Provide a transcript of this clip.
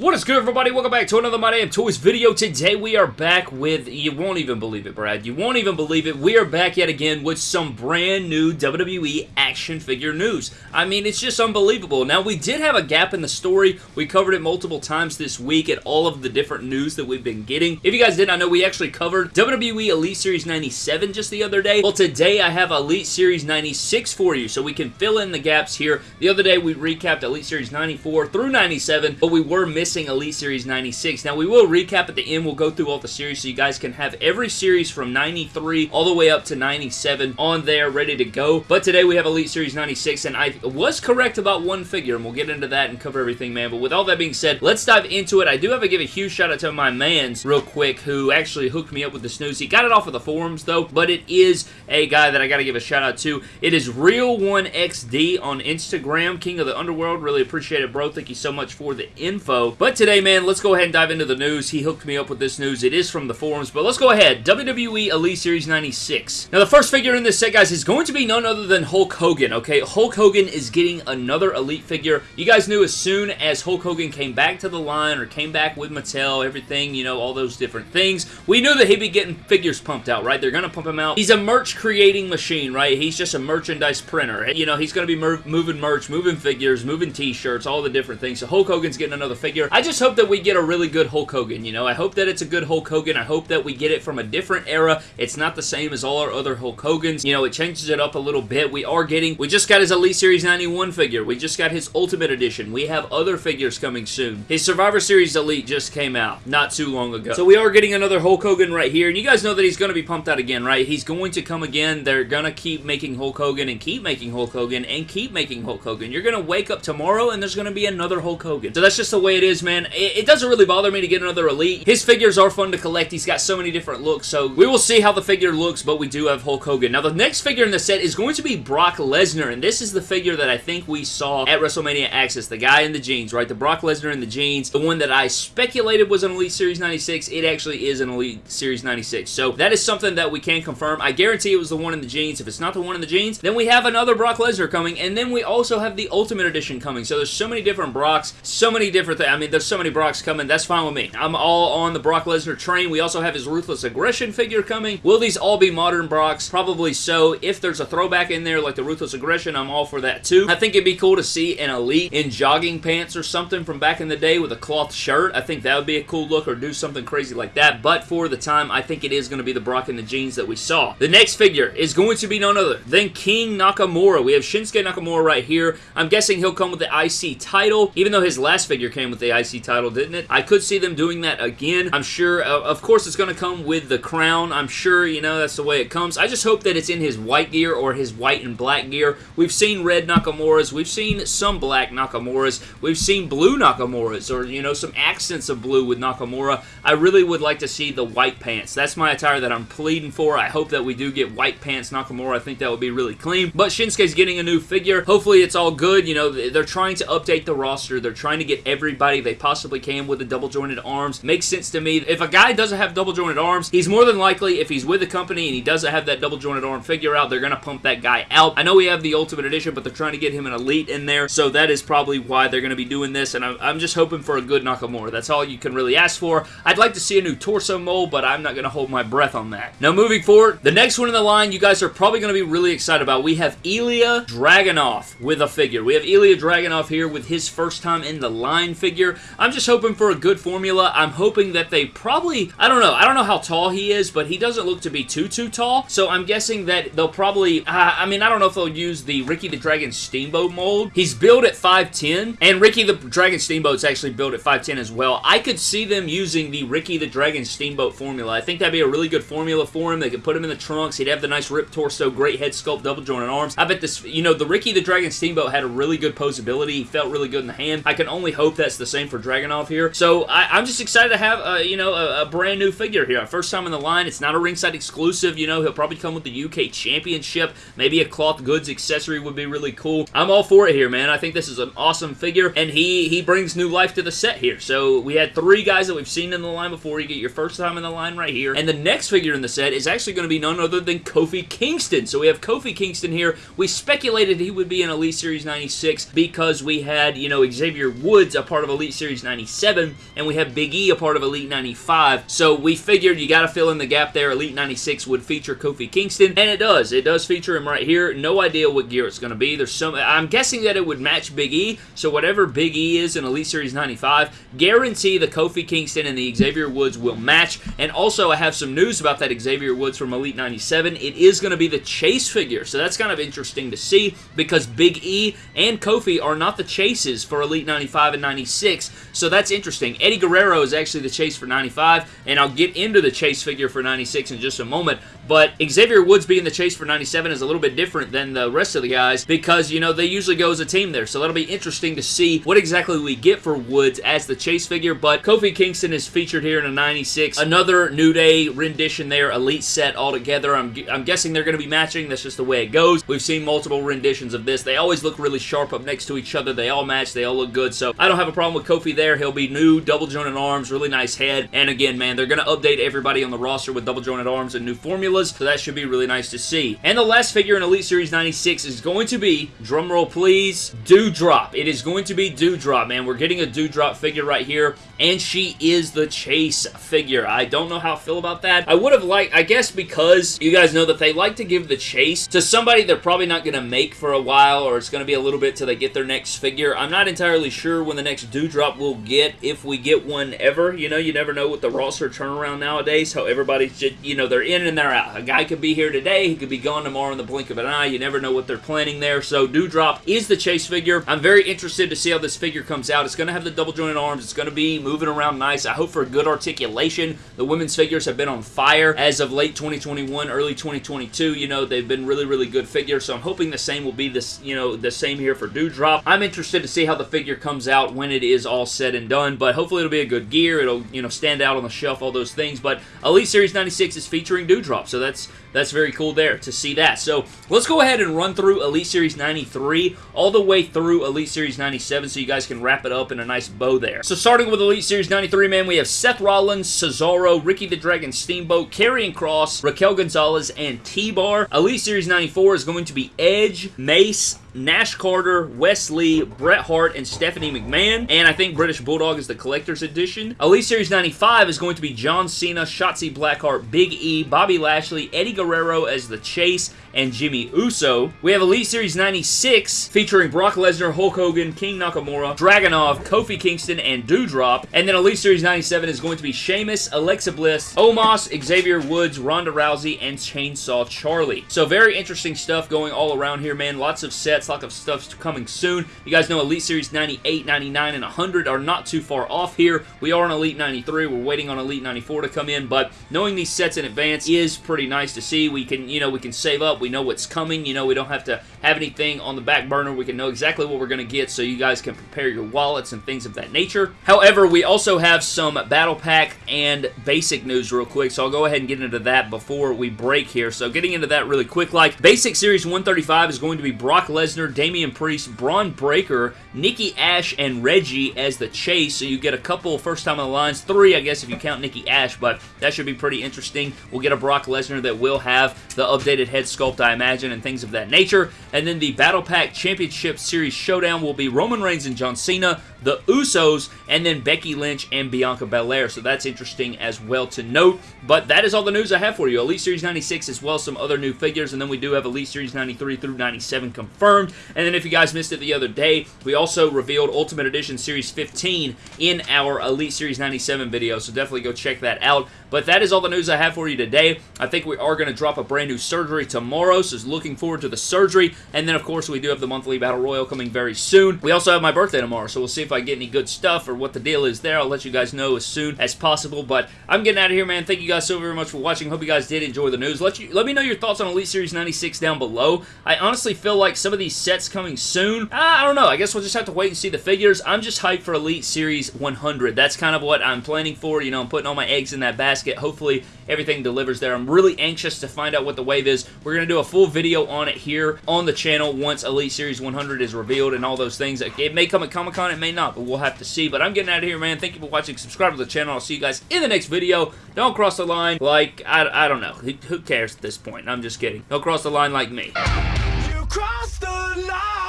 What is good, everybody? Welcome back to another My Damn Toys video. Today, we are back with, you won't even believe it, Brad. You won't even believe it. We are back yet again with some brand new WWE action figure news. I mean, it's just unbelievable. Now, we did have a gap in the story. We covered it multiple times this week at all of the different news that we've been getting. If you guys didn't, I know we actually covered WWE Elite Series 97 just the other day. Well, today, I have Elite Series 96 for you, so we can fill in the gaps here. The other day, we recapped Elite Series 94 through 97, but we were missing missing Elite Series 96. Now, we will recap at the end. We'll go through all the series so you guys can have every series from 93 all the way up to 97 on there ready to go. But today we have Elite Series 96, and I was correct about one figure, and we'll get into that and cover everything, man. But with all that being said, let's dive into it. I do have to give a huge shout out to my mans real quick who actually hooked me up with the news. He got it off of the forums, though, but it is a guy that I got to give a shout out to. It is Real1XD on Instagram, King of the Underworld. Really appreciate it, bro. Thank you so much for the info. But today, man, let's go ahead and dive into the news. He hooked me up with this news. It is from the forums, but let's go ahead. WWE Elite Series 96. Now, the first figure in this set, guys, is going to be none other than Hulk Hogan, okay? Hulk Hogan is getting another Elite figure. You guys knew as soon as Hulk Hogan came back to the line or came back with Mattel, everything, you know, all those different things, we knew that he'd be getting figures pumped out, right? They're going to pump him out. He's a merch creating machine, right? He's just a merchandise printer. You know, he's going to be moving merch, moving figures, moving t-shirts, all the different things. So Hulk Hogan's getting another figure. I just hope that we get a really good Hulk Hogan, you know? I hope that it's a good Hulk Hogan. I hope that we get it from a different era. It's not the same as all our other Hulk Hogans. You know, it changes it up a little bit. We are getting... We just got his Elite Series 91 figure. We just got his Ultimate Edition. We have other figures coming soon. His Survivor Series Elite just came out not too long ago. So we are getting another Hulk Hogan right here. And you guys know that he's going to be pumped out again, right? He's going to come again. They're going to keep making Hulk Hogan and keep making Hulk Hogan and keep making Hulk Hogan. You're going to wake up tomorrow and there's going to be another Hulk Hogan. So that's just the way it is, man. It, it doesn't really bother bother me to get another Elite. His figures are fun to collect. He's got so many different looks, so we will see how the figure looks, but we do have Hulk Hogan. Now, the next figure in the set is going to be Brock Lesnar, and this is the figure that I think we saw at WrestleMania Access, the guy in the jeans, right? The Brock Lesnar in the jeans, the one that I speculated was an Elite Series 96. It actually is an Elite Series 96, so that is something that we can confirm. I guarantee it was the one in the jeans. If it's not the one in the jeans, then we have another Brock Lesnar coming, and then we also have the Ultimate Edition coming, so there's so many different Brocks, so many different things. I mean, there's so many Brocks coming. That's fine with me. I'm all on the Brock Lesnar train. We also have his Ruthless Aggression figure coming. Will these all be modern Brocks? Probably so. If there's a throwback in there like the Ruthless Aggression, I'm all for that too. I think it'd be cool to see an Elite in jogging pants or something from back in the day with a cloth shirt. I think that would be a cool look or do something crazy like that. But for the time, I think it is going to be the Brock in the jeans that we saw. The next figure is going to be none other than King Nakamura. We have Shinsuke Nakamura right here. I'm guessing he'll come with the IC title, even though his last figure came with the IC title, didn't it? I could see them doing that again. I'm sure, uh, of course, it's going to come with the crown. I'm sure, you know, that's the way it comes. I just hope that it's in his white gear or his white and black gear. We've seen red Nakamura's. We've seen some black Nakamura's. We've seen blue Nakamura's or, you know, some accents of blue with Nakamura. I really would like to see the white pants. That's my attire that I'm pleading for. I hope that we do get white pants Nakamura. I think that would be really clean. But Shinsuke's getting a new figure. Hopefully it's all good. You know, they're trying to update the roster. They're trying to get everybody they possibly can with the double jointed arms. Makes sense to me. If a guy doesn't have double jointed arms, he's more than likely, if he's with a company and he doesn't have that double jointed arm figure out, they're going to pump that guy out. I know we have the Ultimate Edition, but they're trying to get him an Elite in there, so that is probably why they're going to be doing this, and I'm, I'm just hoping for a good Nakamura. That's all you can really ask for. I'd like to see a new torso mold, but I'm not going to hold my breath on that. Now, moving forward, the next one in the line you guys are probably going to be really excited about. We have Ilya Dragunov with a figure. We have Ilya Dragunov here with his first time in the line figure. I'm just hoping for a good formula. I'm hoping that they probably, I don't know, I don't know how tall he is, but he doesn't look to be too, too tall, so I'm guessing that they'll probably, uh, I mean, I don't know if they'll use the Ricky the Dragon Steamboat mold. He's built at 5'10", and Ricky the Dragon Steamboat's actually built at 5'10 as well. I could see them using the Ricky the Dragon Steamboat formula. I think that'd be a really good formula for him. They could put him in the trunks. He'd have the nice ripped torso, great head sculpt, double jointed arms. I bet this, you know, the Ricky the Dragon Steamboat had a really good posability. He felt really good in the hand. I can only hope that's the same for Dragunov here. So I, am just excited to have, uh, you know, a, a brand new figure here. First time in the line. It's not a ringside exclusive. You know, he'll probably come with the UK Championship. Maybe a cloth goods accessory would be really cool. I'm all for it here, man. I think this is an awesome figure, and he, he brings new life to the set here. So we had three guys that we've seen in the line before. You get your first time in the line right here. And the next figure in the set is actually going to be none other than Kofi Kingston. So we have Kofi Kingston here. We speculated he would be in Elite Series 96 because we had, you know, Xavier Woods a part of Elite Elite Series 97, and we have Big E a part of Elite 95. So we figured you got to fill in the gap there. Elite 96 would feature Kofi Kingston, and it does. It does feature him right here. No idea what gear it's going to be. There's some. I'm guessing that it would match Big E. So whatever Big E is in Elite Series 95, guarantee the Kofi Kingston and the Xavier Woods will match. And also, I have some news about that Xavier Woods from Elite 97. It is going to be the Chase figure, so that's kind of interesting to see because Big E and Kofi are not the chases for Elite 95 and 96, so that's interesting. Eddie Guerrero is actually the chase for 95, and I'll get into the chase figure for 96 in just a moment, but Xavier Woods being the chase for 97 is a little bit different than the rest of the guys because, you know, they usually go as a team there. So that'll be interesting to see what exactly we get for Woods as the chase figure. But Kofi Kingston is featured here in a 96. Another New Day rendition there, Elite set altogether. I'm, I'm guessing they're going to be matching. That's just the way it goes. We've seen multiple renditions of this. They always look really sharp up next to each other. They all match. They all look good. So I don't have a problem with Kofi there. He'll be new, double jointed arms, really nice head. And again, man, they're going to update everybody on the roster with double jointed arms and new formulas so that should be really nice to see. And the last figure in Elite Series 96 is going to be, drumroll please, Doudrop. It is going to be Doudrop, man. We're getting a Doudrop figure right here, and she is the Chase figure. I don't know how I feel about that. I would have liked, I guess because you guys know that they like to give the Chase to somebody they're probably not going to make for a while, or it's going to be a little bit till they get their next figure. I'm not entirely sure when the next Doudrop will get, if we get one ever. You know, you never know with the roster turnaround nowadays, how everybody's just, you know, they're in and they're out. A guy could be here today, he could be gone tomorrow in the blink of an eye. You never know what they're planning there. So Doudrop is the chase figure. I'm very interested to see how this figure comes out. It's going to have the double jointed arms. It's going to be moving around nice. I hope for good articulation. The women's figures have been on fire as of late 2021, early 2022. You know, they've been really, really good figures. So I'm hoping the same will be this, you know, the same here for Doudrop. I'm interested to see how the figure comes out when it is all said and done. But hopefully it'll be a good gear. It'll, you know, stand out on the shelf, all those things. But Elite Series 96 is featuring Doudrop. So that's that's very cool there to see that. So let's go ahead and run through Elite Series 93 all the way through Elite Series 97 so you guys can wrap it up in a nice bow there. So starting with Elite Series 93, man, we have Seth Rollins, Cesaro, Ricky the Dragon Steamboat, Karrion Kross, Raquel Gonzalez, and T-Bar. Elite Series 94 is going to be Edge, Mace, Nash Carter, Wes Lee, Bret Hart, and Stephanie McMahon. And I think British Bulldog is the collector's edition. Elite Series 95 is going to be John Cena, Shotzi Blackheart, Big E, Bobby Lashley, Eddie Guerrero as the Chase, and Jimmy Uso. We have Elite Series 96 featuring Brock Lesnar, Hulk Hogan, King Nakamura, Dragunov, Kofi Kingston, and Doudrop. And then Elite Series 97 is going to be Sheamus, Alexa Bliss, Omos, Xavier Woods, Ronda Rousey, and Chainsaw Charlie. So very interesting stuff going all around here, man. Lots of sets, lots of stuff coming soon. You guys know Elite Series 98, 99, and 100 are not too far off here. We are on Elite 93. We're waiting on Elite 94 to come in, but knowing these sets in advance is pretty nice to see. We can, you know, we can save up we know what's coming. You know, we don't have to have anything on the back burner. We can know exactly what we're going to get so you guys can prepare your wallets and things of that nature. However, we also have some Battle Pack and basic news real quick, so I'll go ahead and get into that before we break here. So getting into that really quick, like Basic Series 135 is going to be Brock Lesnar, Damian Priest, Bron Breakker, Nikki Ash, and Reggie as the chase, so you get a couple first time on the lines, three I guess if you count Nikki Ash, but that should be pretty interesting. We'll get a Brock Lesnar that will have the updated head sculpt, I imagine, and things of that nature. And then the Battle Pack Championship Series Showdown will be Roman Reigns and John Cena, the Usos, and then Becky Lynch and Bianca Belair. So that's interesting as well to note. But that is all the news I have for you. Elite Series 96 as well as some other new figures. And then we do have Elite Series 93 through 97 confirmed. And then if you guys missed it the other day, we also revealed Ultimate Edition Series 15 in our Elite Series 97 video. So definitely go check that out. But that is all the news I have for you today. I think we are going to drop a brand new surgery tomorrow, so looking forward to the surgery. And then, of course, we do have the monthly Battle Royal coming very soon. We also have my birthday tomorrow, so we'll see if I get any good stuff or what the deal is there. I'll let you guys know as soon as possible. But I'm getting out of here, man. Thank you guys so very much for watching. Hope you guys did enjoy the news. Let you let me know your thoughts on Elite Series 96 down below. I honestly feel like some of these sets coming soon, ah, I don't know. I guess we'll just have to wait and see the figures. I'm just hyped for Elite Series 100. That's kind of what I'm planning for. You know, I'm putting all my eggs in that basket. Hopefully, everything delivers there. I'm really anxious to find out what the wave is. We're going to do a full video on it here on the channel once Elite Series 100 is revealed and all those things. It may come at Comic-Con, it may not, but we'll have to see. But I'm getting out of here, man. Thank you for watching. Subscribe to the channel. I'll see you guys in the next video. Don't cross the line like, I, I don't know. Who, cares at this point? I'm just kidding. Don't cross the line like me. You the line.